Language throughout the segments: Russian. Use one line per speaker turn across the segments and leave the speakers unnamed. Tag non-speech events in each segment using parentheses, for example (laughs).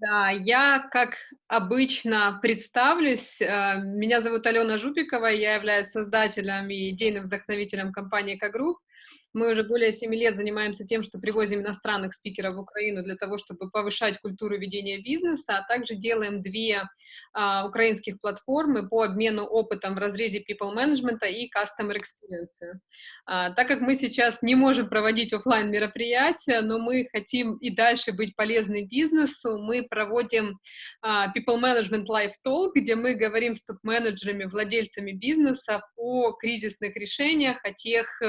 Да, я, как обычно, представлюсь. Э, меня зовут Алена Жупикова, я являюсь создателем и идейным вдохновителем компании «Экогрупп». Мы уже более 7 лет занимаемся тем, что привозим иностранных спикеров в Украину для того, чтобы повышать культуру ведения бизнеса, а также делаем две а, украинских платформы по обмену опытом в разрезе people management и customer experience. А, так как мы сейчас не можем проводить офлайн мероприятия, но мы хотим и дальше быть полезны бизнесу, мы проводим а, people management live talk, где мы говорим с топ-менеджерами, владельцами бизнеса о кризисных решениях, о тех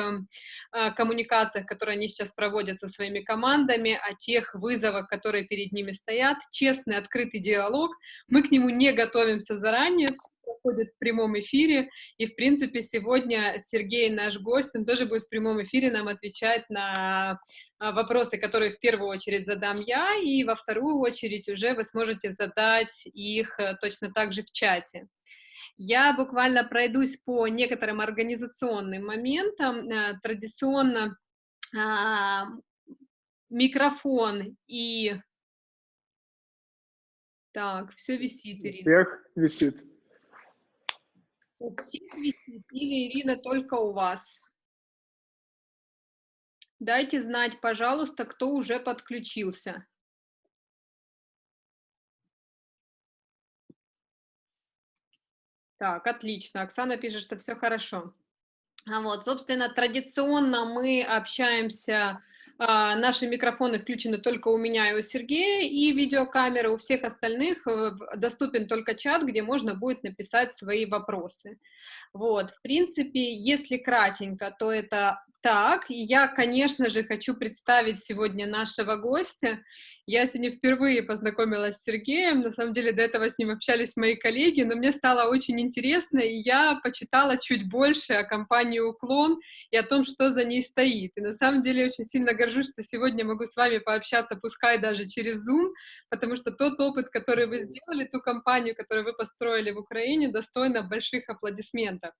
коммуникациях, которые они сейчас проводят со своими командами, о тех вызовах, которые перед ними стоят, честный, открытый диалог. Мы к нему не готовимся заранее, все проходит в прямом эфире, и, в принципе, сегодня Сергей, наш гость, он тоже будет в прямом эфире нам отвечать на а, вопросы, которые в первую очередь задам я, и во вторую очередь уже вы сможете задать их э, точно так же в чате. Я буквально пройдусь по некоторым организационным моментам. Э, традиционно а, микрофон и... Так, все висит,
Ирина. Всех висит.
У всех висит или, Ирина, только у вас? Дайте знать, пожалуйста, кто уже подключился. Так, отлично. Оксана пишет, что все хорошо. А вот, собственно, традиционно мы общаемся, а, наши микрофоны включены только у меня и у Сергея, и видеокамеры у всех остальных э, доступен только чат, где можно будет написать свои вопросы. Вот, в принципе, если кратенько, то это так, и я, конечно же, хочу представить сегодня нашего гостя. Я сегодня впервые познакомилась с Сергеем, на самом деле до этого с ним общались мои коллеги, но мне стало очень интересно, и я почитала чуть больше о компании «Уклон» и о том, что за ней стоит. И на самом деле очень сильно горжусь, что сегодня могу с вами пообщаться, пускай даже через Zoom, потому что тот опыт, который вы сделали, ту компанию, которую вы построили в Украине, достойна больших аплодисментов.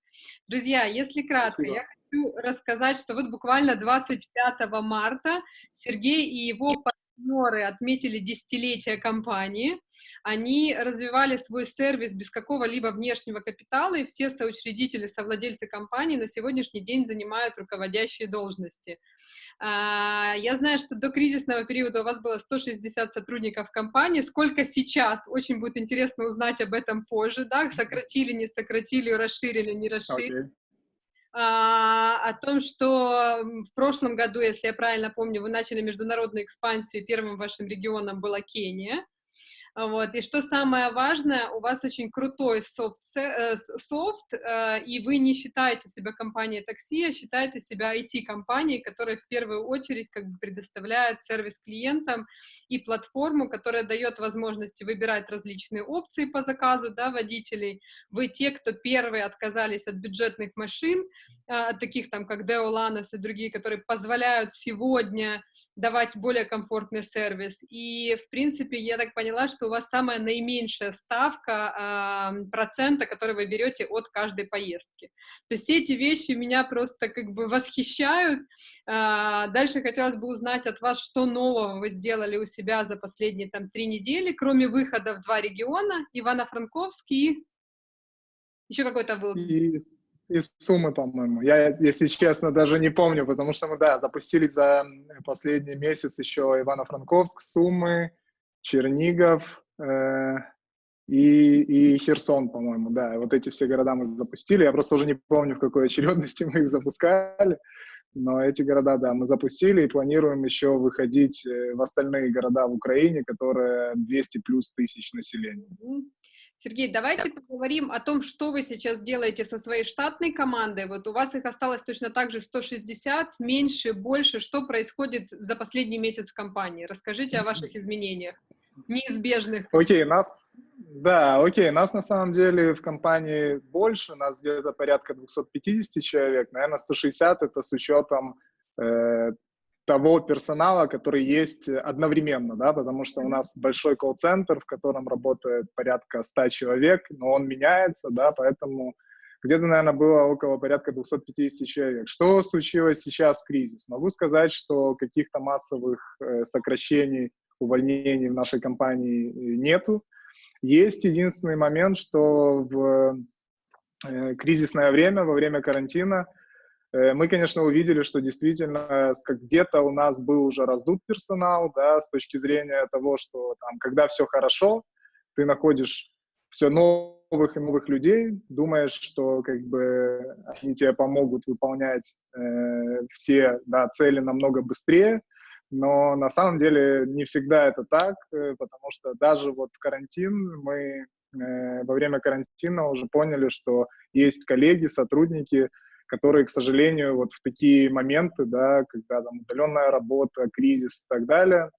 Друзья, если кратко, Спасибо. я хочу рассказать, что вот буквально 25 марта Сергей и его партнеры отметили десятилетие компании. Они развивали свой сервис без какого-либо внешнего капитала, и все соучредители, совладельцы компании на сегодняшний день занимают руководящие должности. А, я знаю, что до кризисного периода у вас было 160 сотрудников компании. Сколько сейчас? Очень будет интересно узнать об этом позже. Да? Сократили, не сократили, расширили, не расширили. Okay о том, что в прошлом году, если я правильно помню, вы начали международную экспансию, первым вашим регионом была Кения. Вот. И что самое важное, у вас очень крутой софт, э, софт э, и вы не считаете себя компанией такси, а считаете себя IT-компанией, которая в первую очередь как бы предоставляет сервис клиентам и платформу, которая дает возможности выбирать различные опции по заказу да, водителей. Вы те, кто первые отказались от бюджетных машин, э, таких там, как Lanos и другие, которые позволяют сегодня давать более комфортный сервис. И, в принципе, я так поняла, что у вас самая наименьшая ставка э, процента, который вы берете от каждой поездки. То есть все эти вещи меня просто как бы восхищают. Э, дальше хотелось бы узнать от вас, что нового вы сделали у себя за последние там три недели, кроме выхода в два региона, Ивано-Франковский еще какой-то был.
И, и суммы, по-моему. Я, если честно, даже не помню, потому что мы, да, запустились за последний месяц еще Ивано-Франковск, суммы, Чернигов э, и, и Херсон, по-моему, да. Вот эти все города мы запустили. Я просто уже не помню, в какой очередности (laughs) мы их запускали. Но эти города, да, мы запустили и планируем еще выходить э, в остальные города в Украине, которые 200 плюс тысяч населения.
Сергей, давайте поговорим о том, что вы сейчас делаете со своей штатной командой. Вот у вас их осталось точно так же 160, меньше, больше. Что происходит за последний месяц в компании? Расскажите о ваших изменениях неизбежных.
Окей, нас, да, окей, нас на самом деле в компании больше, нас где-то порядка 250 человек, наверное, 160 это с учетом э, того персонала, который есть одновременно, да, потому что у нас большой колл-центр, в котором работает порядка 100 человек, но он меняется, да, поэтому где-то, наверное, было около порядка 250 человек. Что случилось сейчас в кризис? Могу сказать, что каких-то массовых э, сокращений увольнений в нашей компании нету. Есть единственный момент, что в э, кризисное время, во время карантина, э, мы, конечно, увидели, что действительно где-то у нас был уже раздут персонал, да, с точки зрения того, что там, когда все хорошо, ты находишь все новых и новых людей, думаешь, что как бы они тебе помогут выполнять э, все да, цели намного быстрее, но на самом деле не всегда это так, э, потому что даже вот карантин, мы э, во время карантина уже поняли, что есть коллеги, сотрудники, которые, к сожалению, вот в такие моменты, да, когда там удаленная работа, кризис и так далее,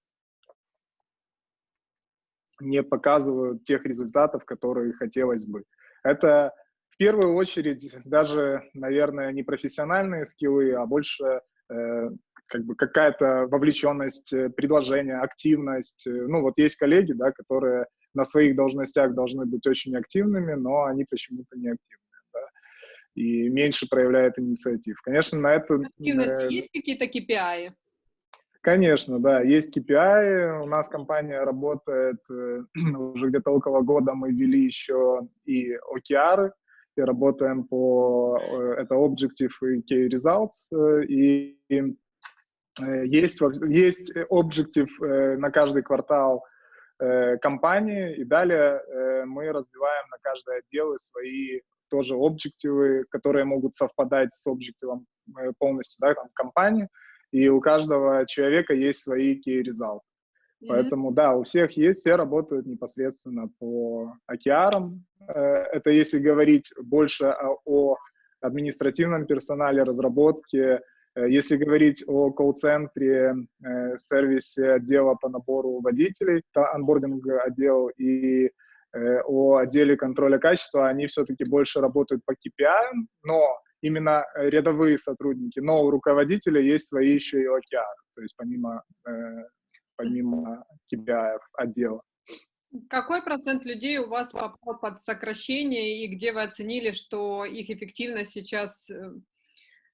не показывают тех результатов, которые хотелось бы. Это в первую очередь даже, наверное, не профессиональные скиллы, а больше э, как бы какая-то вовлеченность, э, предложение, активность. Э, ну вот есть коллеги, да, которые на своих должностях должны быть очень активными, но они почему-то не активны, да, и меньше проявляют инициатив. Конечно, на это...
Активность э, есть какие-то KPI?
Конечно, да, есть KPI. У нас компания работает э, (clears throat) уже где-то около года. Мы ввели еще и OKR, и работаем по э, это Objective и Key Results. Э, и есть, есть Objective на каждый квартал компании, и далее мы развиваем на каждый отдел свои тоже объективы, которые могут совпадать с объективом полностью да, там, компании и у каждого человека есть свои key results. Mm-hmm. Поэтому, да, у всех есть, все работают непосредственно по. Э, это если говорить больше о, о административном персонале, разработке, э, если говорить о колл-центре, э, сервисе отдела по набору водителей, анбординг отдел и о отделе контроля качества, они все-таки больше работают по KPI, но именно э, рядовые сотрудники, но у руководителя есть свои еще и OKR, то есть помимо, э, помимо KPI отдела.
Какой процент людей у вас попал под сокращение и где вы оценили, что их эффективность сейчас э,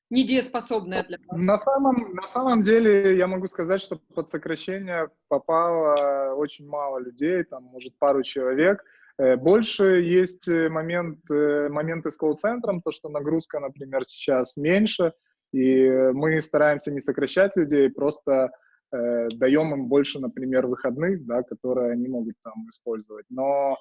недееспособная для вас?
На самом, на самом деле я могу сказать, что под сокращение попало очень мало людей, там, может, пару человек, Э, больше есть э, момент, э, моменты с колл-центром, то, что нагрузка, например, сейчас меньше, и мы стараемся не сокращать людей, просто э, даем им больше, например, выходных, да, которые они могут там использовать. Но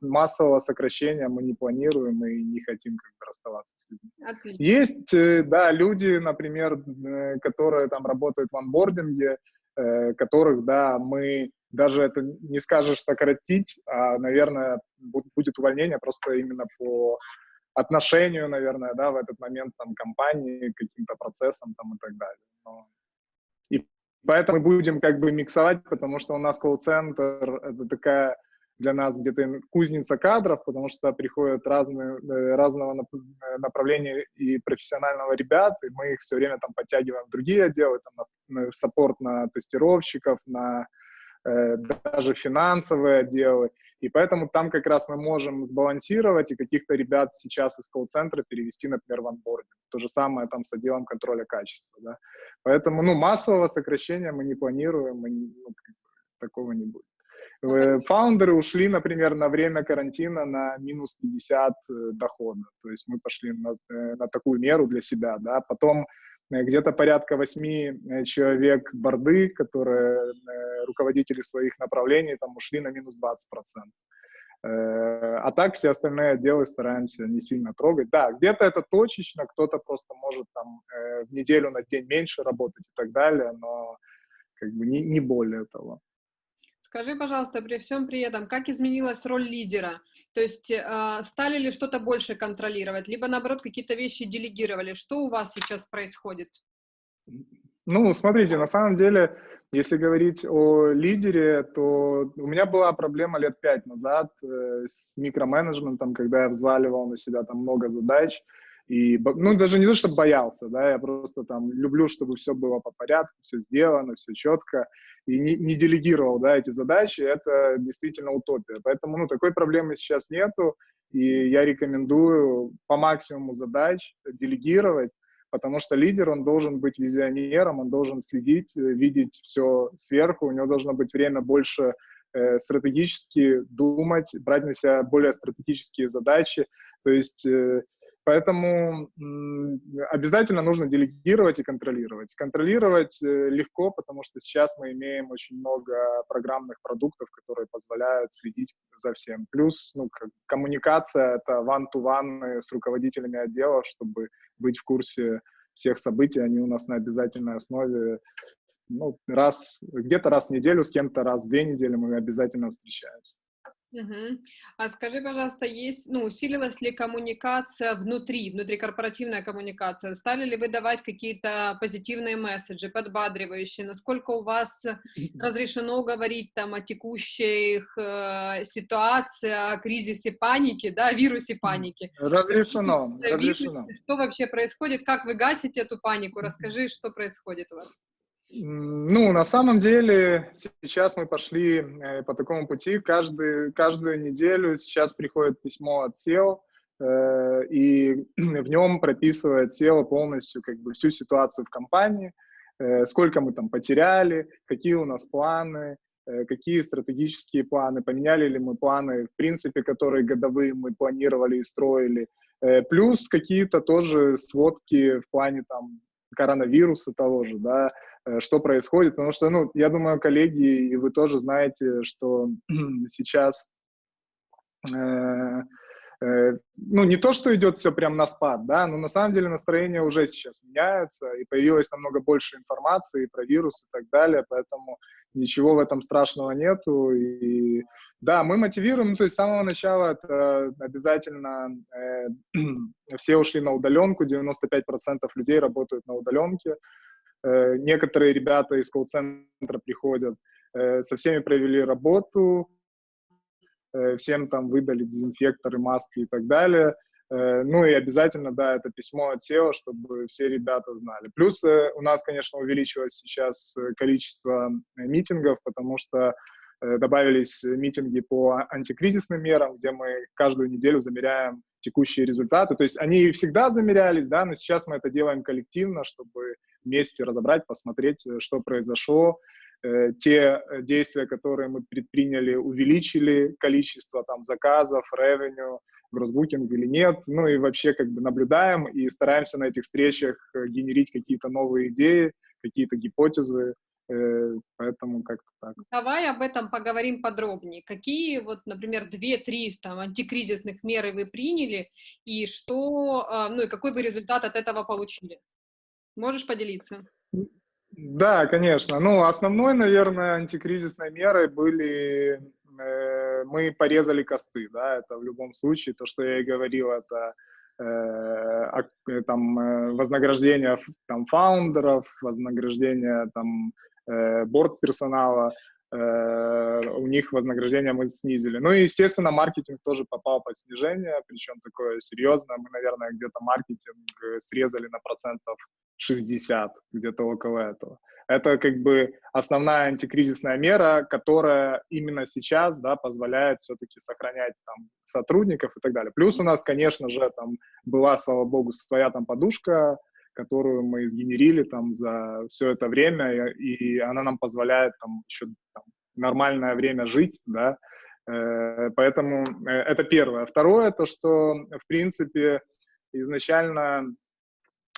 массового сокращения мы не планируем и не хотим как бы расставаться с людьми. Отлично. Есть, э, да, люди, например, э, которые там работают в анбординге, э, которых, да, мы даже это не скажешь сократить, а, наверное, будет увольнение просто именно по отношению, наверное, да, в этот момент там компании, каким-то процессам там и так далее. Но... И поэтому мы будем как бы миксовать, потому что у нас колл-центр — это такая для нас где-то кузница кадров, потому что приходят разные, э, разного направления и профессионального ребят, и мы их все время там подтягиваем в другие отделы, там, на, саппорт на тестировщиков, на Э, даже финансовые отделы. И поэтому там как раз мы можем сбалансировать и каких-то ребят сейчас из колл-центра перевести, например, в анбординг. То же самое там с отделом контроля качества. Да? Поэтому ну, массового сокращения мы не планируем, мы, ну, такого не будет. Э, фаундеры ушли, например, на время карантина на минус 50 э, дохода. То есть мы пошли на, на такую меру для себя. Да? Потом Э, где-то порядка восьми э, человек борды, которые э, руководители своих направлений там ушли на минус 20%. А так все остальные отделы стараемся не сильно трогать. Да, где-то это точечно, кто-то просто может там в неделю на день меньше работать и так далее, но как бы не, не более того.
Скажи, пожалуйста, при всем при этом, как изменилась роль лидера? То есть э, стали ли что-то больше контролировать, либо наоборот какие-то вещи делегировали? Что у вас сейчас происходит?
Ну, смотрите, на самом деле, если говорить о лидере, то у меня была проблема лет пять назад э, с микроменеджментом, когда я взваливал на себя там много задач, и, ну, даже не то, чтобы боялся, да, я просто там люблю, чтобы все было по порядку, все сделано, все четко, и не, не делегировал, да, эти задачи, это действительно утопия. Поэтому, ну, такой проблемы сейчас нету, и я рекомендую по максимуму задач делегировать, потому что лидер, он должен быть визионером, он должен следить, э, видеть все сверху, у него должно быть время больше э, стратегически думать, брать на себя более стратегические задачи, то есть э, Поэтому обязательно нужно делегировать и контролировать. Контролировать э, легко, потому что сейчас мы имеем очень много программных продуктов, которые позволяют следить за всем. Плюс ну, коммуникация — это one-to-one с руководителями отделов, чтобы быть в курсе всех событий. Они у нас на обязательной основе. Ну, раз, где-то раз в неделю, с кем-то раз в две недели мы обязательно встречаемся.
Мгм. А скажи, пожалуйста, есть, ну, усилилась ли коммуникация внутри, внутрикорпоративная коммуникация? Стали ли вы давать какие-то позитивные месседжи, подбадривающие? Насколько у вас разрешено говорить там о текущих э, ситуации, о кризисе паники, да, вирусе паники?
Разрешено, разрешено.
Что вообще происходит? Как вы гасите эту панику? Расскажи, что происходит у вас.
Ну, на самом деле, сейчас мы пошли э, по такому пути. Каждый, каждую неделю сейчас приходит письмо от SEO, э, и (clears throat) в нем прописывает SEO полностью как бы всю ситуацию в компании, э, сколько мы там потеряли, какие у нас планы, какие стратегические планы, поменяли ли мы планы, в принципе, которые годовые мы планировали и строили, плюс какие-то тоже сводки в плане там коронавируса того же, да, Э, что происходит, потому что, ну, я думаю, коллеги, и вы тоже знаете, что (clears throat) сейчас, э, э, ну, не то, что идет все прям на спад, да, но на самом деле настроение уже сейчас меняется, и появилось намного больше информации про вирус и так далее, поэтому ничего в этом страшного нету, и да, мы мотивируем, ну, то есть с самого начала это обязательно э, (clears throat) все ушли на удаленку, 95% людей работают на удаленке, Э, некоторые ребята из колл-центра приходят, э, со всеми провели работу, э, всем там выдали дезинфекторы, маски и так далее. Ну и обязательно, да, это письмо от SEO, чтобы все ребята знали. Плюс у нас, конечно, увеличилось сейчас количество митингов, потому что добавились митинги по антикризисным мерам, где мы каждую неделю замеряем текущие результаты. То есть они всегда замерялись, да, но сейчас мы это делаем коллективно, чтобы вместе разобрать, посмотреть, э, что произошло. Э, те э, действия, которые мы предприняли, увеличили количество там заказов, revenue, гроссбукинг или нет. Ну и вообще как бы наблюдаем и стараемся на этих встречах генерить какие-то новые идеи, какие-то гипотезы. Поэтому как-то так.
Давай об этом поговорим подробнее. Какие, вот, например, две-три там антикризисных меры вы приняли, и что, а, ну и какой вы результат от этого получили? Можешь поделиться?
Да, конечно. Ну, основной, наверное, антикризисной мерой были, э, мы порезали косты, да, это в любом случае, то, что я и говорил, это э, э там э, вознаграждение там фаундеров, вознаграждение там э, борт персонала, э, у них вознаграждение мы снизили. Ну и, естественно, маркетинг тоже попал под снижение, причем такое серьезное. Мы, наверное, где-то маркетинг срезали на процентов 60, где-то около этого. Это как бы основная антикризисная мера, которая именно сейчас да, позволяет все-таки сохранять там, сотрудников и так далее. Плюс у нас, конечно же, там была, слава богу, своя там подушка, которую мы сгенерили там за все это время, и она нам позволяет там еще там, нормальное время жить, да, э, поэтому э, это первое. Второе, то, что, в принципе, изначально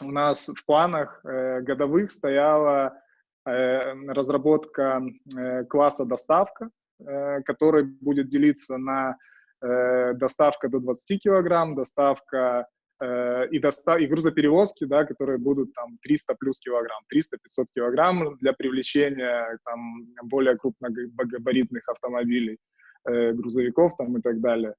у нас в планах э, годовых стояла разработка класса доставка, который будет делиться на доставка до 20 килограмм, доставка э, и, доста и грузоперевозки, да, которые будут там 300 плюс килограмм, 300-500 килограмм для привлечения там более крупногабаритных автомобилей, э, грузовиков там и так далее.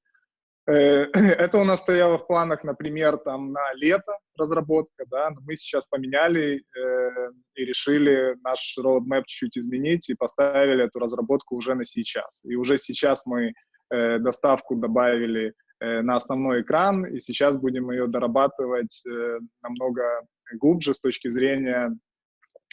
Э, (clears throat) это у нас стояло в планах, например, там на лето разработка, да, но мы сейчас поменяли э, и решили наш roadmap чуть-чуть изменить и поставили эту разработку уже на сейчас. И уже сейчас мы э, доставку добавили на основной экран, и сейчас будем ее дорабатывать э, намного глубже с точки зрения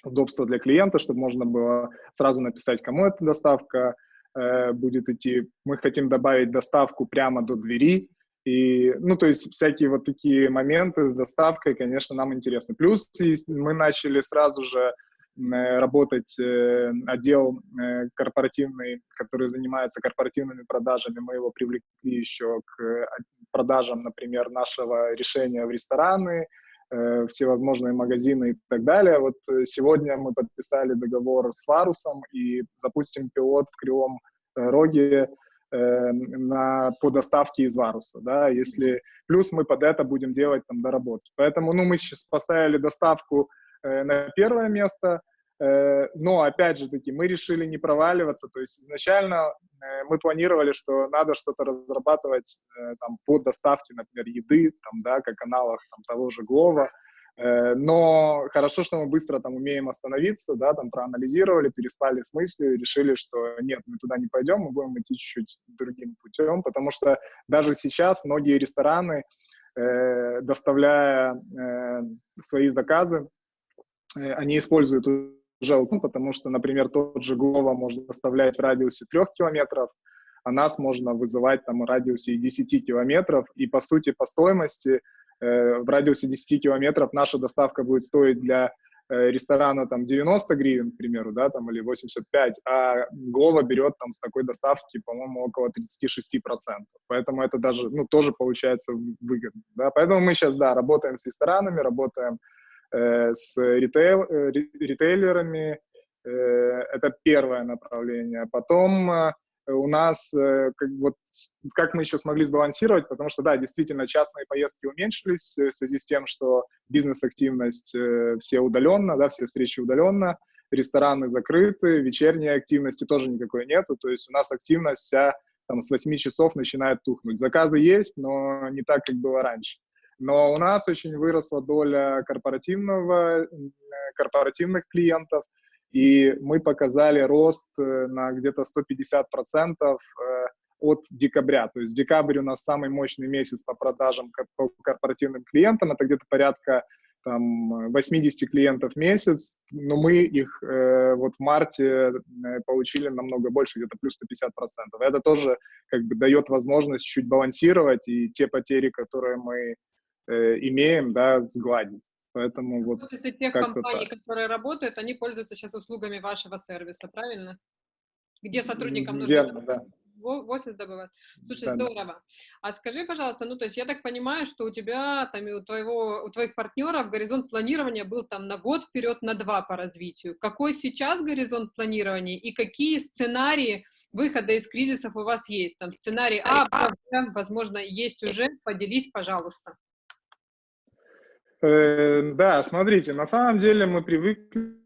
удобства для клиента, чтобы можно было сразу написать, кому эта доставка, Э, будет идти. Мы хотим добавить доставку прямо до двери, И, ну, то есть всякие вот такие моменты с доставкой, конечно, нам интересны. Плюс мы начали сразу же работать э, отдел э, корпоративный, который занимается корпоративными продажами. Мы его привлекли еще к продажам, например, нашего решения в рестораны, э, всевозможные магазины и так далее. Вот сегодня мы подписали договор с Варусом и запустим пилот в Кривом Роге э, на, по доставке из Варуса, да, если, плюс мы под это будем делать там доработки. Поэтому, ну, мы сейчас поставили доставку э, на первое место, э, но, опять же таки, мы решили не проваливаться, то есть изначально э, мы планировали, что надо что-то разрабатывать э, там по доставке, например, еды, там, да, как аналог там того же Глова, Э, но хорошо, что мы быстро там умеем остановиться, да, там проанализировали, переспали с мыслью и решили, что нет, мы туда не пойдем, мы будем идти чуть-чуть другим путем, потому что даже сейчас многие рестораны, э, доставляя э, свои заказы, э, они используют уже ну, потому что, например, тот же Глова можно доставлять в радиусе трех километров, а нас можно вызывать там в радиусе 10 километров, и по сути по стоимости Э, в радиусе 10 километров наша доставка будет стоить для э, ресторана там 90 гривен, к примеру, да, там, или 85, а Глова берет там с такой доставки, по-моему, около 36%. Поэтому это даже, ну, тоже получается выгодно, да. Поэтому мы сейчас, да, работаем с ресторанами, работаем э, с ритейл, э, ритейлерами, э, это первое направление. Потом э, у нас, э, как, вот, как мы еще смогли сбалансировать, потому что, да, действительно, частные поездки уменьшились в связи с тем, что бизнес-активность э, все удаленно, да, все встречи удаленно, рестораны закрыты, вечерней активности тоже никакой нету, то есть у нас активность вся там с 8 часов начинает тухнуть. Заказы есть, но не так, как было раньше. Но у нас очень выросла доля корпоративного, корпоративных клиентов, и мы показали рост э, на где-то 150% э, от декабря. То есть декабрь у нас самый мощный месяц по продажам по корпоративным клиентам. Это где-то порядка там, 80 клиентов в месяц, но мы их э, вот в марте э, получили намного больше, где-то плюс 150%. Это тоже как бы дает возможность чуть балансировать и те потери, которые мы э, имеем, да, сгладить. Поэтому вот...
То есть тех компаний, так. которые работают, они пользуются сейчас услугами вашего сервиса, правильно? Где сотрудникам нужно
Верно, да.
в офис добывать. Слушай, да, здорово. Да. А скажи, пожалуйста, ну, то есть я так понимаю, что у тебя, там, и у, твоего, у твоих партнеров горизонт планирования был там на год вперед, на два по развитию. Какой сейчас горизонт планирования и какие сценарии выхода из кризисов у вас есть? Там сценарий А, Б, возможно, есть уже. Поделись, пожалуйста.
Э, да, смотрите, на самом деле мы привыкли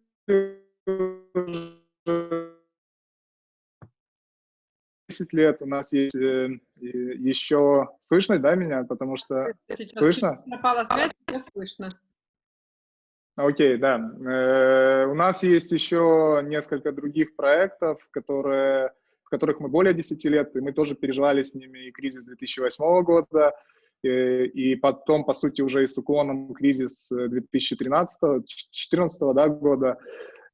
10 лет у нас есть э, еще слышно, да, меня, потому что
сейчас слышно? Пропала связь, сейчас слышно.
Окей, да. Э, у нас есть еще несколько других проектов, которые, в которых мы более 10 лет, и мы тоже переживали с ними и кризис 2008 года, и потом, по сути, уже и с уклоном кризис 2013-2014 да, года.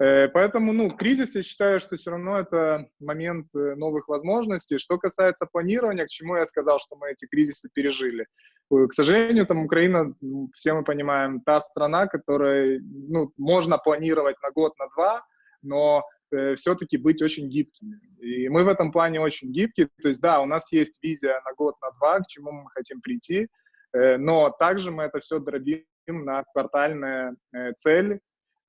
Э, поэтому, ну, кризис, я считаю, что все равно это момент э, новых возможностей. Что касается планирования, к чему я сказал, что мы эти кризисы пережили. К сожалению, там Украина, все мы понимаем, та страна, которая, ну, можно планировать на год, на два, но э, все-таки быть очень гибкими. И мы в этом плане очень гибкие. То есть, да, у нас есть визия на год, на два, к чему мы хотим прийти, э, но также мы это все дробим на квартальные э, цели.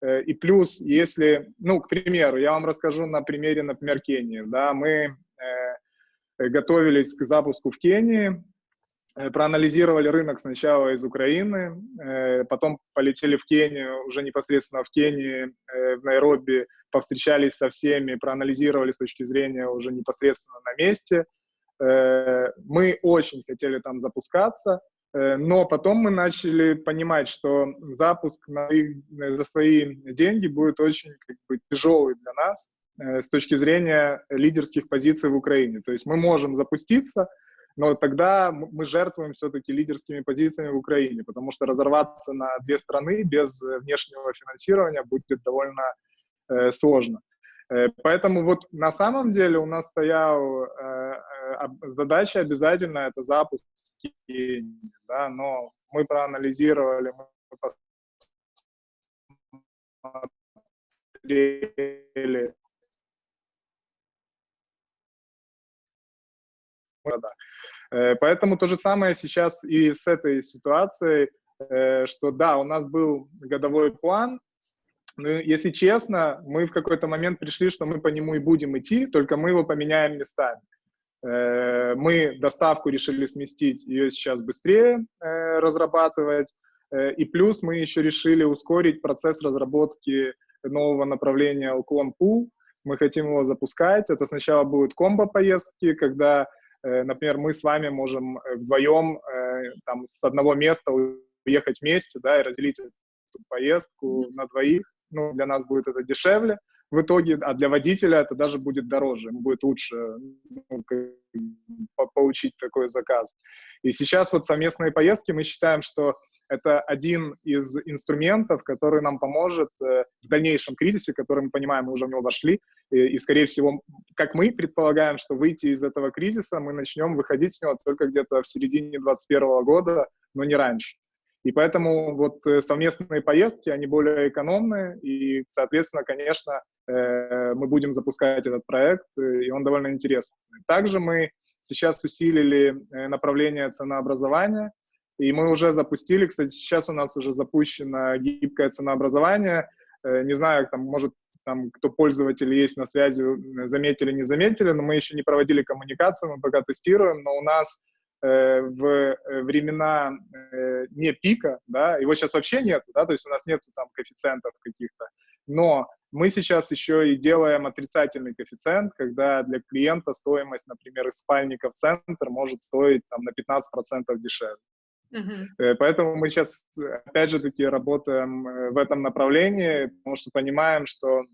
Э, и плюс, если, ну, к примеру, я вам расскажу на примере, например, Кении. Да, мы э, готовились к запуску в Кении, Э, проанализировали рынок сначала из Украины, э, потом полетели в Кению, уже непосредственно в Кении, э, в Найроби, повстречались со всеми, проанализировали с точки зрения уже непосредственно на месте. Мы очень хотели там запускаться, но потом мы начали понимать, что запуск на их, за свои деньги будет очень как бы, тяжелый для нас с точки зрения лидерских позиций в Украине. То есть мы можем запуститься, но тогда мы жертвуем все-таки лидерскими позициями в Украине, потому что разорваться на две страны без э, внешнего финансирования будет довольно э, сложно. Поэтому вот на самом деле у нас стоял задача обязательно это запуск, да, но мы проанализировали, мы посмотрели Э, поэтому то же самое сейчас и с этой ситуацией, э, что да, у нас был годовой план, но, если честно, мы в какой-то момент пришли, что мы по нему и будем идти, только мы его поменяем местами. Э, мы доставку решили сместить, ее сейчас быстрее разрабатывать, и плюс мы еще решили ускорить процесс разработки нового направления Alcon Pool. Мы хотим его запускать. Это сначала будут комбо-поездки, когда Э, например, мы с вами можем э, вдвоем э, там, с одного места уехать вместе, да, и разделить эту поездку на двоих. Ну, для нас будет это дешевле в итоге, а для водителя это даже будет дороже, ему будет лучше ну, получить такой заказ. И сейчас вот совместные поездки мы считаем, что это один из инструментов, который нам поможет э, в дальнейшем кризисе, который мы понимаем, мы уже в него вошли, и, и, скорее всего, как мы предполагаем, что выйти из этого кризиса, мы начнем выходить с него только где-то в середине 2021 года, но не раньше. И поэтому вот э, совместные поездки, они более экономные, и, соответственно, конечно, э, мы будем запускать этот проект, и он довольно интересный. Также мы сейчас усилили направление ценообразования, и мы уже запустили, кстати, сейчас у нас уже запущено гибкое ценообразование. Э, не знаю, там, может, там, кто пользователи есть на связи, заметили, не заметили, но мы еще не проводили коммуникацию, мы пока тестируем, но у нас э, в э, времена э, не пика, да, его сейчас вообще нет, да, то есть у нас нет там коэффициентов каких-то, но мы сейчас еще и делаем отрицательный коэффициент, когда для клиента стоимость, например, из спальника в центр может стоить там, на 15% дешевле. Uh-huh. Поэтому мы сейчас, опять же таки, работаем э, в этом направлении, потому что понимаем, что э,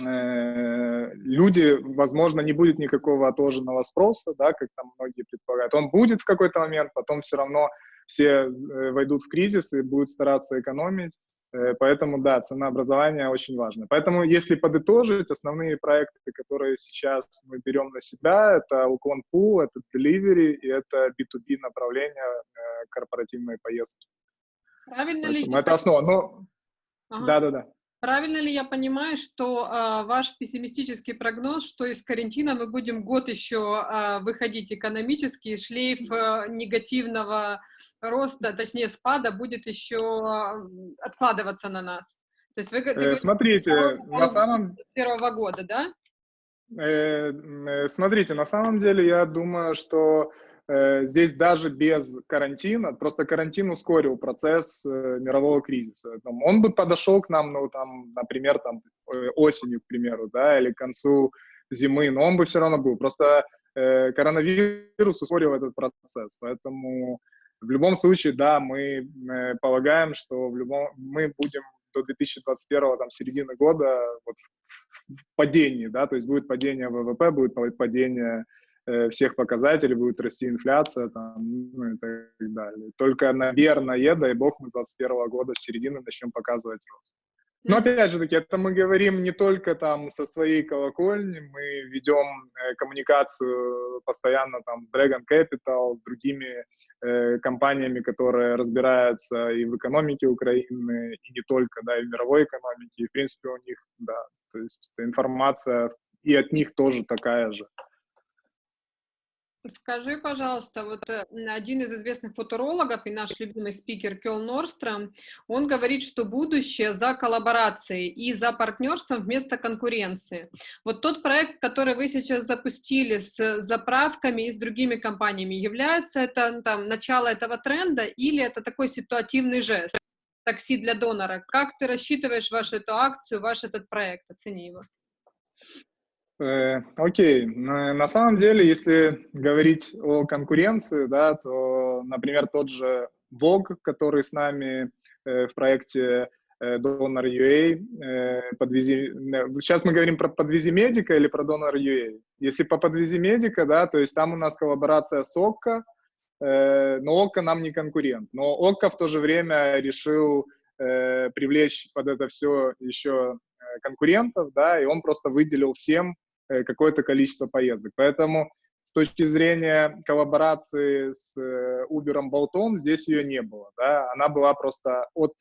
люди, возможно, не будет никакого отложенного спроса, да, как там многие предполагают. Он будет в какой-то момент, потом все равно все войдут в кризис и будут стараться экономить. Э, поэтому, да, ценообразование очень важно. Поэтому, если подытожить, основные проекты, которые сейчас мы берем на себя, это уклон Pool, это Delivery и это B2B направление э, корпоративной поездки.
Правильно Поэтому
ли? Это основа. Ну, да-да-да.
Правильно ли я понимаю, что э, ваш пессимистический прогноз, что из карантина мы будем год еще э, выходить экономически, шлейф э, негативного роста, точнее спада, будет еще э, откладываться на нас?
То есть вы, э, смотрите, на самом...
С первого года, да?
Э, э, смотрите, на самом деле я думаю, что здесь даже без карантина, просто карантин ускорил процесс э, мирового кризиса. Он бы подошел к нам, ну, там, например, там, э, осенью, к примеру, да, или к концу зимы, но он бы все равно был. Просто э, коронавирус ускорил этот процесс, поэтому в любом случае, да, мы э, полагаем, что в любом, мы будем до 2021 там, середины года вот, в падении, да, то есть будет падение ВВП, будет падение Э, всех показателей, будет расти инфляция там, ну, и так далее. Только, наверное, дай бог, мы с 2021 года с середины начнем показывать рост. Но опять же таки, это мы говорим не только там со своей колокольни, мы ведем э, коммуникацию постоянно там с Dragon Capital, с другими э, компаниями, которые разбираются и в экономике Украины, и не только, да, и в мировой экономике, и в принципе у них, да, то есть информация и от них тоже такая же.
Скажи, пожалуйста, вот э, один из известных футурологов и наш любимый спикер Кел Норстром, он говорит, что будущее за коллаборацией и за партнерством вместо конкуренции. Вот тот проект, который вы сейчас запустили с заправками и с другими компаниями, является это ну, там, начало этого тренда или это такой ситуативный жест? Такси для донора. Как ты рассчитываешь вашу эту акцию, ваш этот проект? Оцени его.
Э, окей, на самом деле, если говорить о конкуренции, да, то, например, тот же Vogue, который с нами э, в проекте э, Donor UA, подвези... сейчас мы говорим про подвези медика или про Donor UA. Если по подвези медика, да, то есть там у нас коллаборация с ОККО, но ОККО нам не конкурент. Но ОККО в то же время решил привлечь под это все еще конкурентов, да, и он просто выделил всем какое-то количество поездок. Поэтому с точки зрения коллаборации с Uber, Болтом, здесь ее не было, да, она была просто от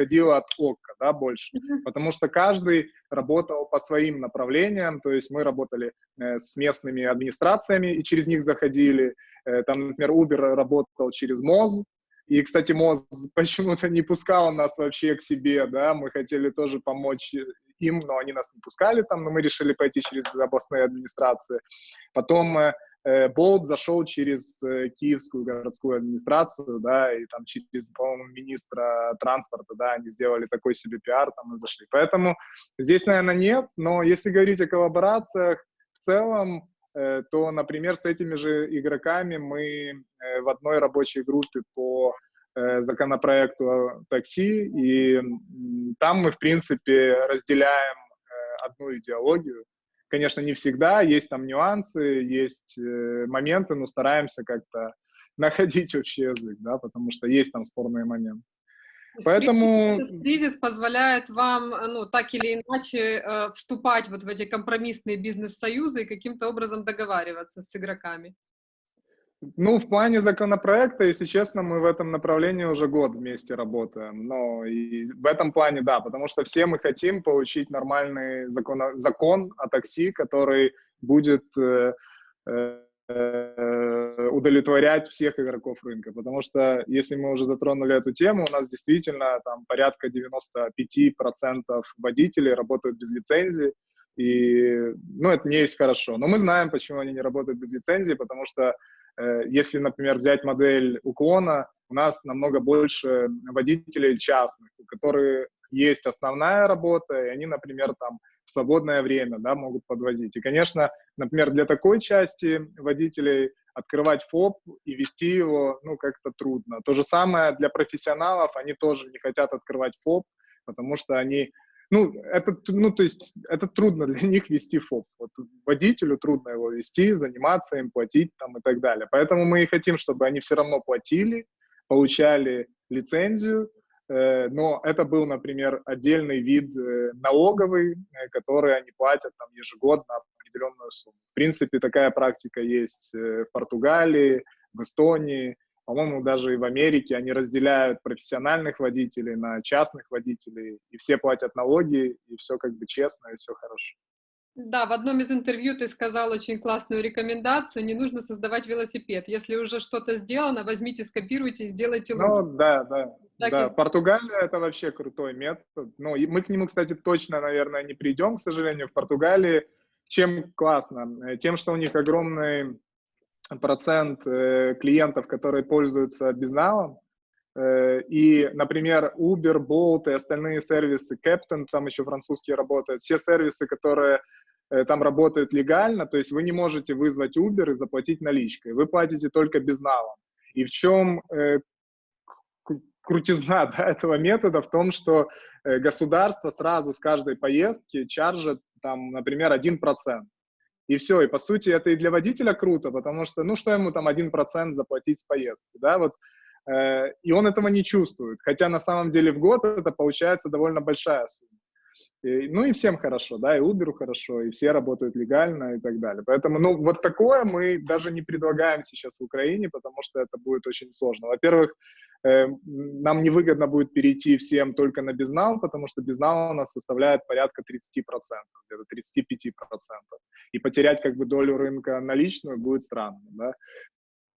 исходила от ОККО, да, больше, потому что каждый работал по своим направлениям, то есть мы работали э, с местными администрациями и через них заходили, э, там, например, Uber работал через МОЗ, и, кстати, МОЗ (laughs) почему-то не пускал нас вообще к себе, да, мы хотели тоже помочь им, но они нас не пускали там, но мы решили пойти через областные администрации. Потом э, Э, Болт зашел через э, Киевскую городскую администрацию, да, и там через, по-моему, министра транспорта, да, они сделали такой себе пиар, там и зашли. Поэтому здесь, наверное, нет, но если говорить о коллаборациях в целом, то, например, с этими же игроками мы в одной рабочей группе по законопроекту такси, и там мы, в принципе, разделяем одну идеологию, Конечно, не всегда, есть там нюансы, есть э, моменты, но стараемся как-то (laughs) находить общий язык, да, потому что есть там спорные моменты.
Поэтому кризис позволяет вам, ну, так или иначе, э, вступать вот в эти компромиссные бизнес-союзы и каким-то образом договариваться с игроками.
Ну, в плане законопроекта, если честно, мы в этом направлении уже год вместе работаем. Но и в этом плане, да, потому что все мы хотим получить нормальный закон, закон о такси, который будет э, э, удовлетворять всех игроков рынка. Потому что, если мы уже затронули эту тему, у нас действительно там порядка 95% водителей работают без лицензии. И, ну, это не есть хорошо. Но мы знаем, почему они не работают без лицензии, потому что Э, если, например, взять модель уклона, у нас намного больше водителей частных, у которых есть основная работа, и они, например, там в свободное время да, могут подвозить. И, конечно, например, для такой части водителей открывать ФОП и вести его, ну, как-то трудно. То же самое для профессионалов, они тоже не хотят открывать ФОП, потому что они ну, это, ну, то есть, это трудно для них вести ФОП. Вот водителю трудно его вести, заниматься им, платить там и так далее. Поэтому мы и хотим, чтобы они все равно платили, получали лицензию, э, но это был, например, отдельный вид э, налоговый, э, который они платят там ежегодно определенную сумму. В принципе, такая практика есть в Португалии, в Эстонии, по-моему, даже и в Америке они разделяют профессиональных водителей на частных водителей, и все платят налоги, и все как бы честно, и все хорошо.
Да, в одном из интервью ты сказал очень классную рекомендацию, не нужно создавать велосипед. Если уже что-то сделано, возьмите, скопируйте и сделайте
лучше. Ну, да, да. Так да, и... Португалия — это вообще крутой метод. Ну, и мы к нему, кстати, точно, наверное, не придем, к сожалению, в Португалии. Чем классно? Тем, что у них огромный процент э, клиентов, которые пользуются безналом. Э, и, например, Uber, Bolt и остальные сервисы, Captain, там еще французские работают, все сервисы, которые э, там работают легально, то есть вы не можете вызвать Uber и заплатить наличкой, вы платите только безналом. И в чем крутизна (laughs) да, этого метода? В том, что государство сразу с каждой поездки чаржит, там, например, 1% и все. И по сути это и для водителя круто, потому что, ну что ему там один процент заплатить с поездки, да, вот. Э, и он этого не чувствует, хотя на самом деле в год это получается довольно большая сумма. И, ну и всем хорошо, да, и Uber хорошо, и все работают легально и так далее. Поэтому, ну, вот такое мы даже не предлагаем сейчас в Украине, потому что это будет очень сложно. Во-первых, э, нам невыгодно будет перейти всем только на безнал, потому что безнал у нас составляет порядка 30%, где-то 35%. И потерять как бы долю рынка наличную будет странно, да.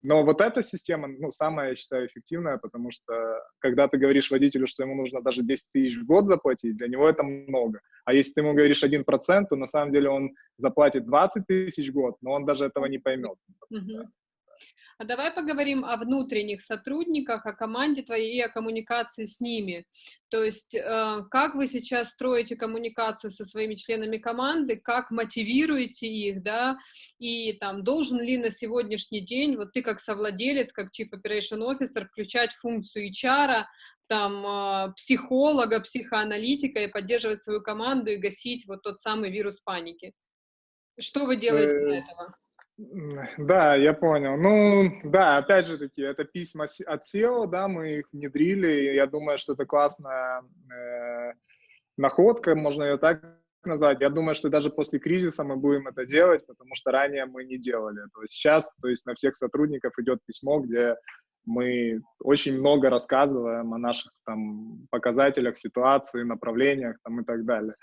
Но вот эта система, ну, самая, я считаю, эффективная, потому что когда ты говоришь водителю, что ему нужно даже 10 тысяч в год заплатить, для него это много. А если ты ему говоришь 1%, то на самом деле он заплатит 20 тысяч в год, но он даже этого не поймет. Mm-hmm.
А давай поговорим о внутренних сотрудниках, о команде твоей и о коммуникации с ними. То есть, э, как вы сейчас строите коммуникацию со своими членами команды, как мотивируете их, да, и там, должен ли на сегодняшний день, вот ты как совладелец, как Chief Operation Officer, включать функцию HR, там, э, психолога, психоаналитика и поддерживать свою команду и гасить вот тот самый вирус паники? Что вы делаете для э, этого?
Да, я понял. Ну, да, опять же таки, это письма от SEO, да, мы их внедрили, я думаю, что это классная э, находка, можно ее так назвать. Я думаю, что даже после кризиса мы будем это делать, потому что ранее мы не делали этого. Сейчас, то есть на всех сотрудников идет письмо, где мы очень много рассказываем о наших там показателях, ситуации, направлениях там, и так далее.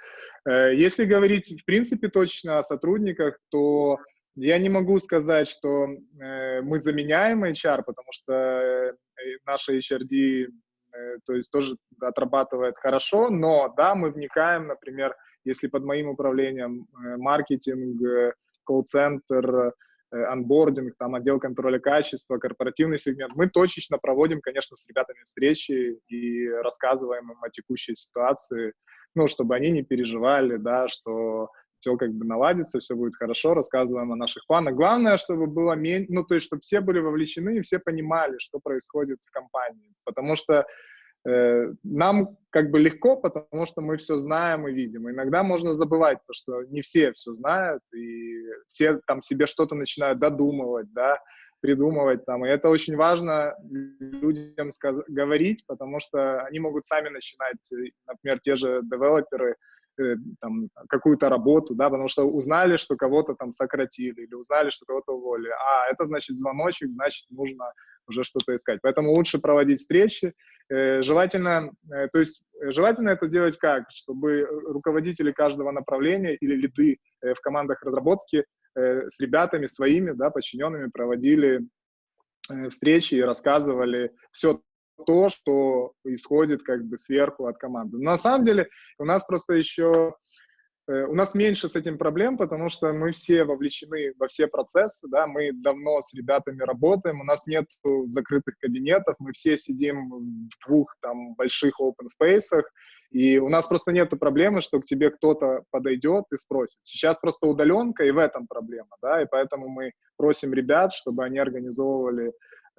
Э, если говорить, в принципе, точно о сотрудниках, то я не могу сказать, что э, мы заменяем HR, потому что э, наша HRD э, то есть тоже отрабатывает хорошо, но да, мы вникаем, например, если под моим управлением э, маркетинг, э, колл-центр, э, анбординг, там отдел контроля качества, корпоративный сегмент, мы точечно проводим, конечно, с ребятами встречи и рассказываем им о текущей ситуации, ну, чтобы они не переживали, да, что все как бы наладится, все будет хорошо, рассказываем о наших планах. Главное, чтобы было меньше, ну, то есть, чтобы все были вовлечены и все понимали, что происходит в компании. Потому что э, нам как бы легко, потому что мы все знаем и видим. Иногда можно забывать то, что не все все знают, и все там себе что-то начинают додумывать, да, придумывать там. И это очень важно людям сказ- говорить, потому что они могут сами начинать, э, например, те же девелоперы, там, какую-то работу, да, потому что узнали, что кого-то там сократили или узнали, что кого-то уволили. А, это значит звоночек, значит, нужно уже что-то искать. Поэтому лучше проводить встречи. Э, желательно, э, то есть желательно это делать как? Чтобы руководители каждого направления или лиды в командах разработки с ребятами своими, да, подчиненными проводили встречи и рассказывали все то, что исходит как бы сверху от команды. Но на самом деле у нас просто еще э, у нас меньше с этим проблем, потому что мы все вовлечены во все процессы, да, мы давно с ребятами работаем, у нас нет закрытых кабинетов, мы все сидим в двух там больших open space, и у нас просто нет проблемы, что к тебе кто-то подойдет и спросит. Сейчас просто удаленка, и в этом проблема, да, и поэтому мы просим ребят, чтобы они организовывали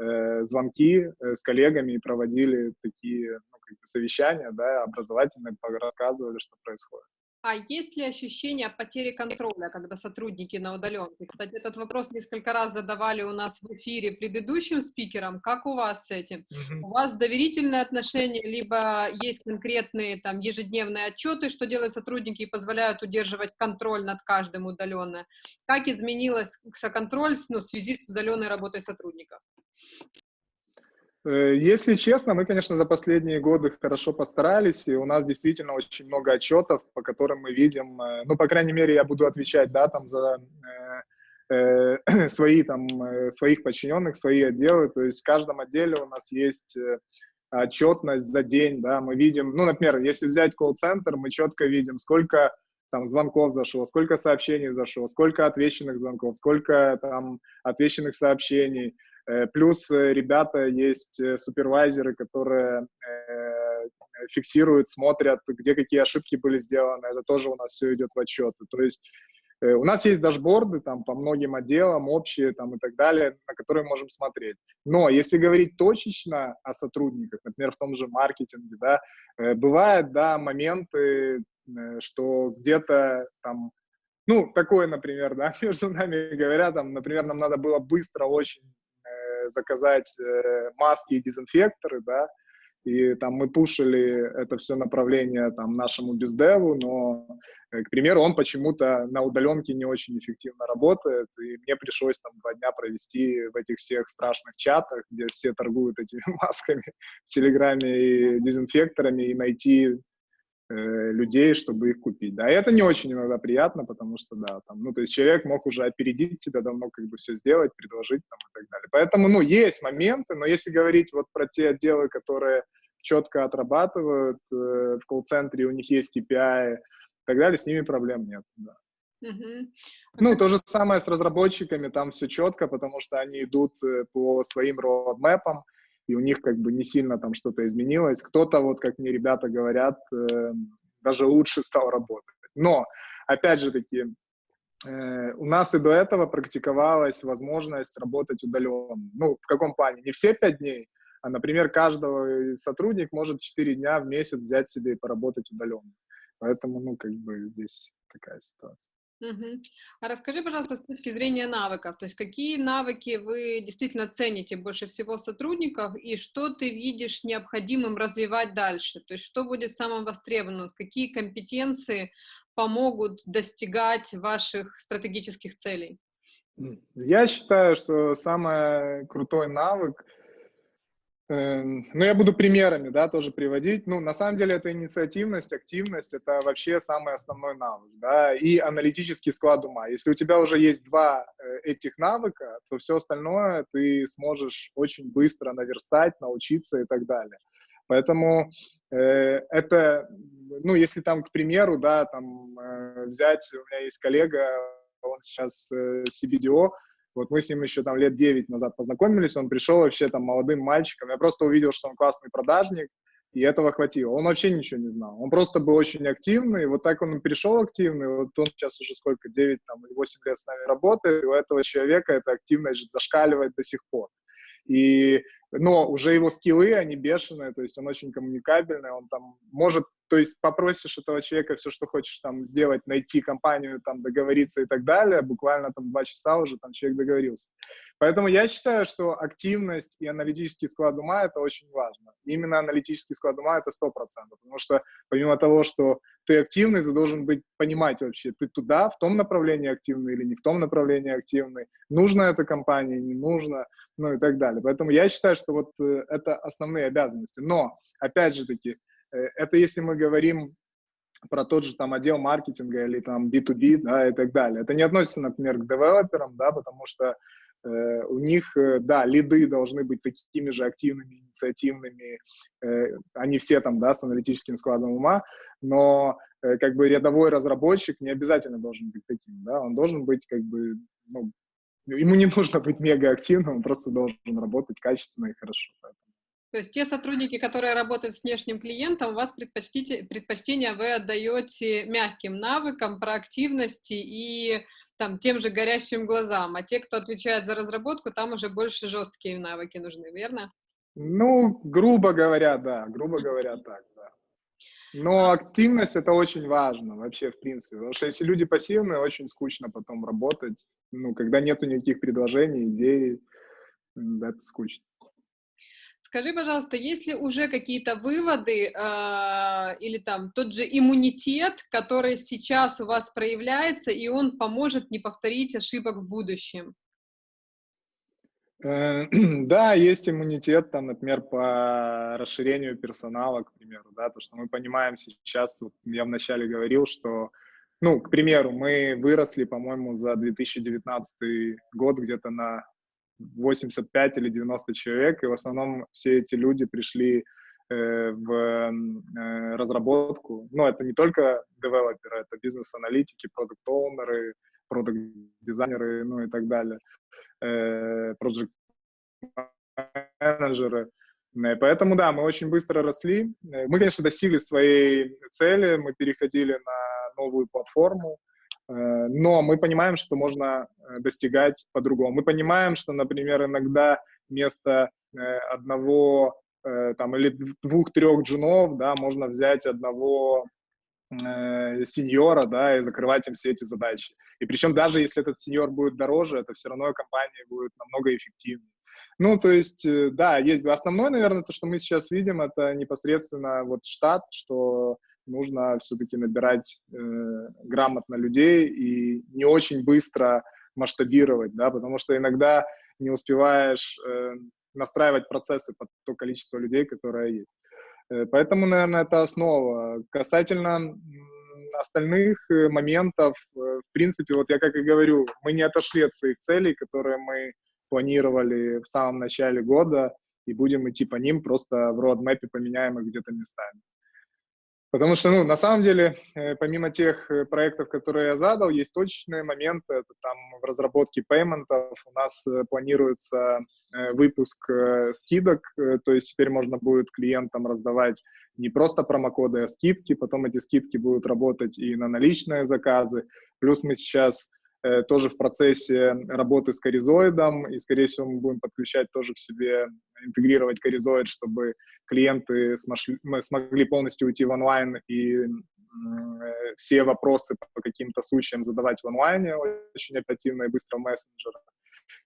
э, звонки э, с коллегами и проводили такие ну, как бы совещания, да, образовательные, рассказывали, что происходит.
А есть ли ощущение потери контроля, когда сотрудники на удаленке? Кстати, этот вопрос несколько раз задавали у нас в эфире предыдущим спикерам. Как у вас с этим? У вас доверительные отношения, либо есть конкретные там ежедневные отчеты, что делают сотрудники и позволяют удерживать контроль над каждым удаленно? Как изменилась контроль ну, в связи с удаленной работой сотрудников?
Э, если честно, мы, конечно, за последние годы хорошо постарались, и у нас действительно очень много отчетов, по которым мы видим, э, ну, по крайней мере, я буду отвечать, да, там за э, э, (clears throat) свои, там, своих подчиненных, свои отделы, то есть в каждом отделе у нас есть отчетность за день, да, мы видим, ну, например, если взять колл-центр, мы четко видим, сколько там звонков зашло, сколько сообщений зашло, сколько отвеченных звонков, сколько там отвеченных сообщений, Э, плюс э, ребята есть э, супервайзеры, которые фиксируют, смотрят, где какие ошибки были сделаны. Это тоже у нас все идет в отчеты. То есть у нас есть дашборды там по многим отделам, общие там и так далее, на которые можем смотреть. Но если говорить точечно о сотрудниках, например, в том же маркетинге, да, бывают, да, моменты, что где-то там, ну, такое, например, да, (laughs) между нами говорят, там, например, нам надо было быстро очень заказать э, маски и дезинфекторы, да, и там мы пушили это все направление там нашему бездеву, но, э, к примеру, он почему-то на удаленке не очень эффективно работает, и мне пришлось там два дня провести в этих всех страшных чатах, где все торгуют этими (laughs) масками в Телеграме и дезинфекторами, и найти Э, людей, чтобы их купить. Да, и это не очень иногда приятно, потому что, да, там, ну, то есть человек мог уже опередить тебя, давно как бы все сделать, предложить там и так далее. Поэтому, ну, есть моменты, но если говорить вот про те отделы, которые четко отрабатывают э, в колл-центре, у них есть KPI и так далее, с ними проблем нет, да. Ну, то же самое с разработчиками, там все четко, потому что они идут э, по своим роадмэпам, и у них как бы не сильно там что-то изменилось. Кто-то, вот как мне ребята говорят, э, даже лучше стал работать. Но, опять же таки, э, у нас и до этого практиковалась возможность работать удаленно. Ну, в каком плане? Не все пять дней, а, например, каждого сотрудник может четыре дня в месяц взять себе и поработать удаленно. Поэтому, ну, как бы здесь такая ситуация.
А расскажи, пожалуйста, с точки зрения навыков, то есть какие навыки вы действительно цените больше всего в сотрудниках и что ты видишь необходимым развивать дальше? То есть что будет самым востребованным, какие компетенции помогут достигать ваших стратегических целей?
Я считаю, что самый крутой навык ну, я буду примерами, да, тоже приводить. Ну, на самом деле, это инициативность, активность, это вообще самый основной навык, да, и аналитический склад ума. Если у тебя уже есть два э, этих навыка, то все остальное ты сможешь очень быстро наверстать, научиться и так далее. Поэтому э, это, ну, если там, к примеру, да, там э, взять, у меня есть коллега, он сейчас э, CBDO, вот мы с ним еще там лет 9 назад познакомились, он пришел вообще там молодым мальчиком, я просто увидел, что он классный продажник, и этого хватило. Он вообще ничего не знал. Он просто был очень активный, вот так он перешел активный, вот он сейчас уже сколько, 9 там, или 8 лет с нами работает, и у этого человека эта активность зашкаливает до сих пор. И, но уже его скиллы, они бешеные, то есть он очень коммуникабельный, он там может то есть попросишь этого человека все, что хочешь там сделать, найти компанию, там договориться и так далее, буквально там два часа уже там человек договорился. Поэтому я считаю, что активность и аналитический склад ума — это очень важно. Именно аналитический склад ума — это сто процентов, потому что помимо того, что ты активный, ты должен быть, понимать вообще, ты туда, в том направлении активный или не в том направлении активный, нужно это компании, не нужно, ну и так далее. Поэтому я считаю, что вот э, это основные обязанности. Но, опять же таки, это если мы говорим про тот же там отдел маркетинга или там B2B, да, и так далее. Это не относится, например, к девелоперам, да, потому что э, у них, э, да, лиды должны быть такими же активными, инициативными, э, они все там, да, с аналитическим складом ума, но э, как бы рядовой разработчик не обязательно должен быть таким, да, он должен быть как бы, ну, ему не нужно быть мега активным, он просто должен работать качественно и хорошо. Поэтому.
То есть те сотрудники, которые работают с внешним клиентом, у вас предпочтение вы отдаете мягким навыкам, проактивности и там, тем же горящим глазам, а те, кто отвечает за разработку, там уже больше жесткие навыки нужны, верно?
Ну, грубо говоря, да, грубо говоря, так, да. Но а активность это очень важно вообще, в принципе, потому что если люди пассивные, очень скучно потом работать, ну, когда нету никаких предложений, идей, это скучно.
Скажи, пожалуйста, есть ли уже какие-то выводы э, или там тот же иммунитет, который сейчас у вас проявляется, и он поможет не повторить ошибок в будущем?
Э, (clears throat) да, есть иммунитет, там, например, по расширению персонала, к примеру, да, то, что мы понимаем сейчас, вот я вначале говорил, что, ну, к примеру, мы выросли, по-моему, за 2019 год где-то на 85 или 90 человек, и в основном все эти люди пришли э, в э, разработку. Но это не только девелоперы, это бизнес-аналитики, продукт-оунеры, продукт-дизайнеры, ну и так далее, э, проект-менеджеры. Поэтому, да, мы очень быстро росли. Мы, конечно, достигли своей цели, мы переходили на новую платформу, но мы понимаем, что можно э, достигать по-другому. Мы понимаем, что, например, иногда вместо э, одного там, или двух-трех джунов, да, можно взять одного э, сеньора, да, и закрывать им все эти задачи. И причем даже если этот сеньор будет дороже, это все равно компания будет намного эффективнее. Ну, то есть, да, есть основное, наверное, то, что мы сейчас видим, это непосредственно вот штат, что нужно все-таки набирать э, грамотно людей и не очень быстро масштабировать, да, потому что иногда не успеваешь э, настраивать процессы под то количество людей, которое есть. Э, поэтому, наверное, это основа. Касательно остальных э, моментов, э, в принципе, вот я как и говорю, мы не отошли от своих целей, которые мы планировали в самом начале года, и будем идти по ним, просто в роадмэпе поменяем их где-то местами. Потому что, ну, на самом деле, э, помимо тех э, проектов, которые я задал, есть точечные моменты. Это там в разработке пейментов у нас э, планируется выпуск скидок, то есть теперь можно будет клиентам раздавать не просто промокоды, а скидки. Потом эти скидки будут работать и на наличные заказы. Плюс мы сейчас тоже в процессе работы с коризоидом, и, скорее всего, мы будем подключать тоже к себе, интегрировать коризоид, чтобы клиенты смогли, мы смогли полностью уйти в онлайн и э, все вопросы по каким-то случаям задавать в онлайне очень оперативно и быстро в мессенджерах.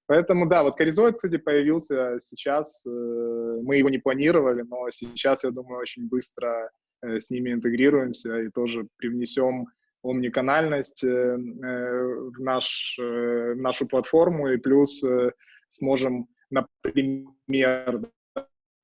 Поэтому, да, вот Коризоид, кстати, появился сейчас, э, мы его не планировали, но сейчас, я думаю, очень быстро э, с ними интегрируемся и тоже привнесем омниканальность э, в, наш, в нашу платформу, и плюс сможем, например,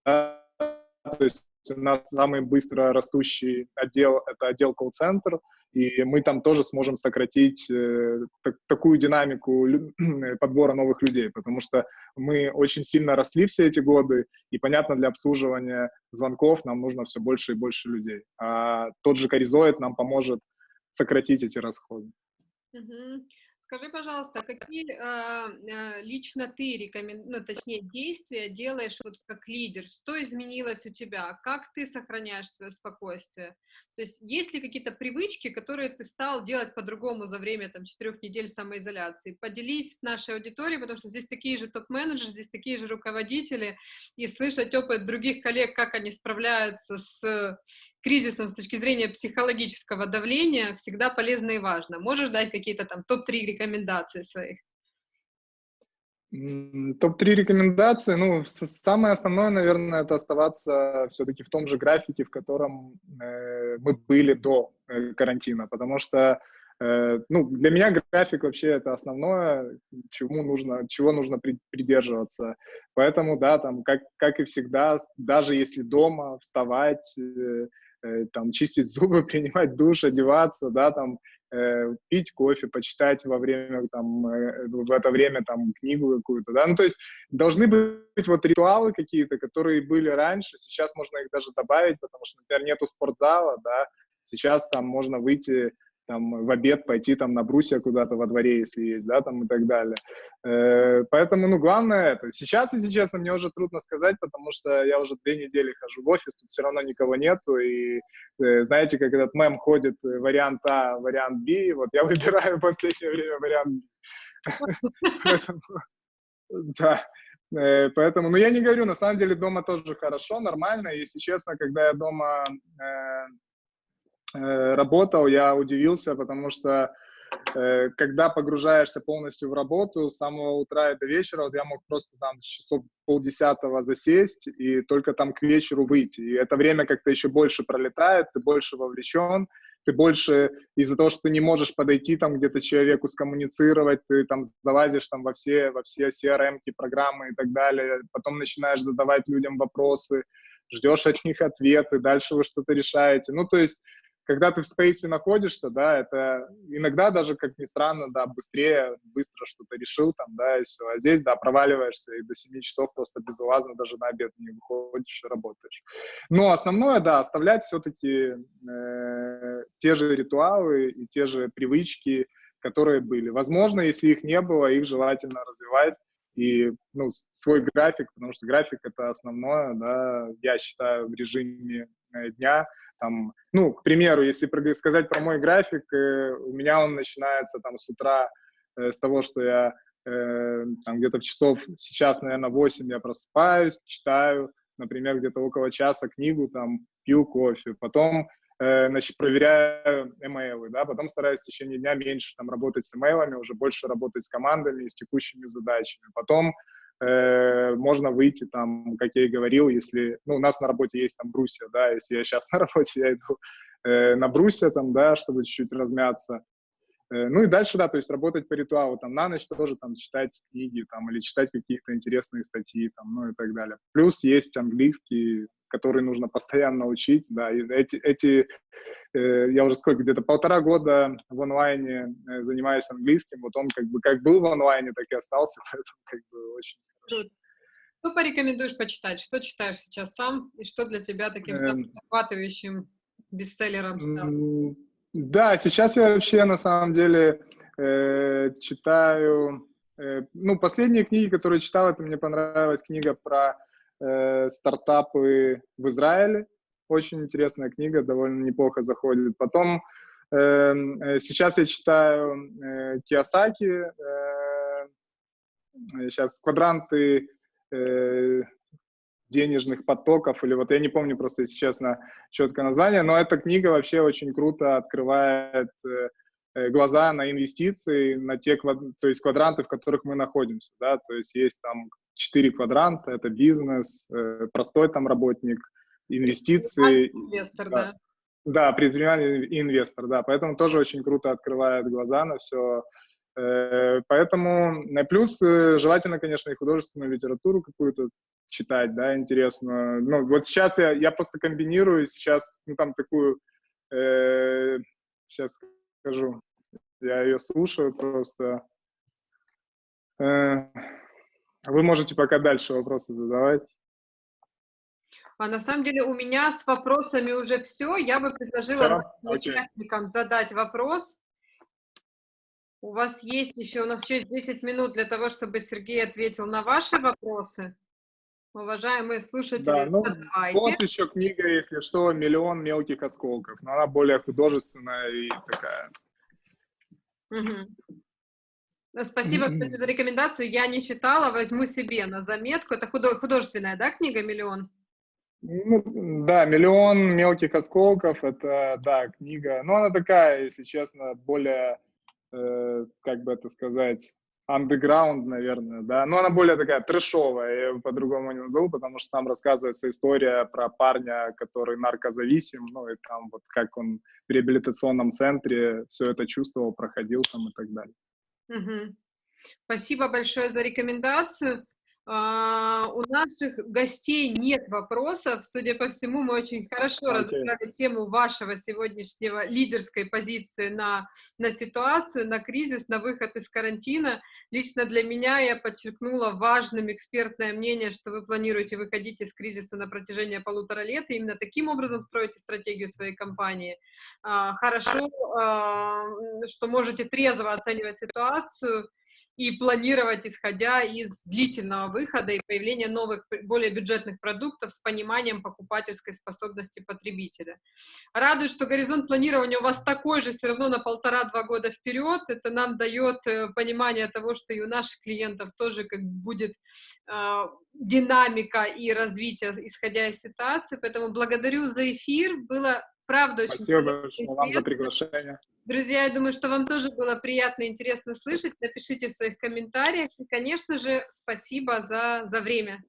да, то есть у нас самый быстро растущий отдел — это отдел колл-центр, и мы там тоже сможем сократить э, так, такую динамику (clears throat) подбора новых людей, потому что мы очень сильно росли все эти годы, и, понятно, для обслуживания звонков нам нужно все больше и больше людей. А тот же Коризоид нам поможет сократить эти расходы.
Скажи, пожалуйста, какие э, лично ты рекомен... ну, точнее, действия делаешь вот как лидер? Что изменилось у тебя? Как ты сохраняешь свое спокойствие? То есть есть ли какие-то привычки, которые ты стал делать по-другому за время там четырех недель самоизоляции? Поделись с нашей аудиторией, потому что здесь такие же топ-менеджеры, здесь такие же руководители, и слышать опыт других коллег, как они справляются с кризисом с точки зрения психологического давления, всегда полезно и важно. Можешь дать какие-то там топ-3 рекомендации своих?
Топ-3 рекомендации, ну, самое основное, наверное, это оставаться все-таки в том же графике, в котором э, мы были до э, карантина, потому что, э, ну, для меня график вообще это основное, чему нужно, чего нужно при, придерживаться. Поэтому, да, там, как, как и всегда, даже если дома вставать, э, Э, там, чистить зубы, (laughs) принимать душ, одеваться, да, там, э, пить кофе, почитать во время, там, э, в это время, там, книгу какую-то, да, ну, то есть должны быть вот ритуалы какие-то, которые были раньше, сейчас можно их даже добавить, потому что, например, нету спортзала, да, сейчас там можно выйти там, в обед пойти там на брусья куда-то во дворе, если есть, да, там и так далее. Э, поэтому, ну, главное это. Сейчас, если честно, мне уже трудно сказать, потому что я уже две недели хожу в офис, тут все равно никого нету, и э, знаете, как этот мем ходит, э, вариант А, вариант Б, вот я (laughs) выбираю в последнее время вариант Б. (laughs) Да. Э, поэтому, ну, я не говорю, на самом деле дома тоже хорошо, нормально. Если честно, когда я дома э, работал, я удивился, потому что э, когда погружаешься полностью в работу с самого утра и до вечера, вот я мог просто там с часов полдесятого засесть и только там к вечеру выйти. И это время как-то еще больше пролетает, ты больше вовлечен, ты больше из-за того, что ты не можешь подойти там где-то человеку скоммуницировать, ты там залазишь там во все, во все CRM, программы и так далее, потом начинаешь задавать людям вопросы, ждешь от них ответы, дальше вы что-то решаете. Ну, то есть когда ты в спейсе находишься, да, это иногда даже, как ни странно, да, быстрее, быстро что-то решил там, да, и все. А здесь, да, проваливаешься и до 7 часов просто безвылазно даже на обед не выходишь и работаешь. Но основное, да, оставлять все-таки э, те же ритуалы и те же привычки, которые были. Возможно, если их не было, их желательно развивать и ну, свой график, потому что график это основное, да, я считаю, в режиме э, дня, там, ну, к примеру, если сказать про мой график, э, у меня он начинается там с утра э, с того, что я э, там где-то в часов, сейчас, наверное, 8 я просыпаюсь, читаю, например, где-то около часа книгу, там, пью кофе, потом значит, проверяю имейлы, да, потом стараюсь в течение дня меньше там работать с имейлами, уже больше работать с командами, с текущими задачами. Потом э, можно выйти там, как я и говорил, если, ну, у нас на работе есть там брусья, да, если я сейчас (laughs) на работе, я иду э, на брусья там, да, чтобы чуть-чуть размяться. Э, ну и дальше, да, то есть работать по ритуалу, там, на ночь тоже там читать книги, там, или читать какие-то интересные статьи, там, ну и так далее. Плюс есть английский, который нужно постоянно учить, да, и эти, эти э, я уже сколько, где-то полтора года в онлайне э, занимаюсь английским, вот он как бы как был в онлайне, так и остался, (laughs) поэтому как бы очень
Что порекомендуешь почитать? Что читаешь сейчас сам, и что для тебя таким эм, захватывающим бестселлером стало?
Да, сейчас я вообще на самом деле э, читаю, э, ну, последние книги, которые читал, это мне понравилась книга про э, стартапы в Израиле. Очень интересная книга, довольно неплохо заходит. Потом эм, э, сейчас я читаю э, Киосаки, э, сейчас квадранты, э, денежных потоков, или вот я не помню просто, если честно, четкое название, но эта книга вообще очень круто открывает э, э глаза на инвестиции, на те то есть квадранты, в которых мы находимся, да, то есть есть там четыре квадранта, это бизнес, э, простой там работник, инвестиции.
Инвестор, да. да.
Да, предприниматель и инвестор, да, поэтому тоже очень круто открывает глаза на все. Э, поэтому, плюс желательно, конечно, и художественную литературу какую-то читать, да, интересно. Ну, вот сейчас я, я просто комбинирую, сейчас, ну, там такую, э, сейчас скажу, я ее слушаю просто. Э, вы можете пока дальше вопросы задавать.
А на самом деле у меня с вопросами уже все. Я бы предложила участникам задать вопрос. У вас есть еще, у нас еще есть 10 минут для того, чтобы Сергей ответил на ваши вопросы. Уважаемые слушатели, да, ну,
задавайте. Вот еще книга, если что, «Миллион мелких осколков». Но она более художественная и такая.
Угу. Спасибо, кстати, (clears throat) за рекомендацию. Я не читала, возьму себе на заметку. Это художественная, да, книга «Миллион»?
Ну, да, «Миллион мелких осколков» — это, да, книга. Но она такая, если честно, более, э, как бы это сказать, underground, наверное, да, но она более такая трэшовая, я его по-другому не назову, потому что там рассказывается история про парня, который наркозависим, ну и там вот как он в реабилитационном центре все это чувствовал, проходил там и так далее.
Спасибо большое за рекомендацию. А, у наших гостей нет вопросов. Судя по всему, мы очень хорошо okay. разобрали тему вашего сегодняшнего лидерской позиции на, на ситуацию, на кризис, на выход из карантина. Лично для меня я подчеркнула важным экспертное мнение, что вы планируете выходить из кризиса на протяжении полутора лет, и именно таким образом строите стратегию своей компании. А, хорошо, а, что можете трезво оценивать ситуацию, и планировать, исходя из длительного выхода и появления новых, более бюджетных продуктов с пониманием покупательской способности потребителя. Радует, что горизонт планирования у вас такой же, все равно на полтора-два года вперед. Это нам дает э, понимание того, что и у наших клиентов тоже как будет э, динамика и развитие, исходя из ситуации. Поэтому благодарю за эфир. Было правда очень
Спасибо большое вам за приглашение.
Друзья, я думаю, что вам тоже было приятно и интересно слышать. Напишите в своих комментариях. И, конечно же, спасибо за, за время.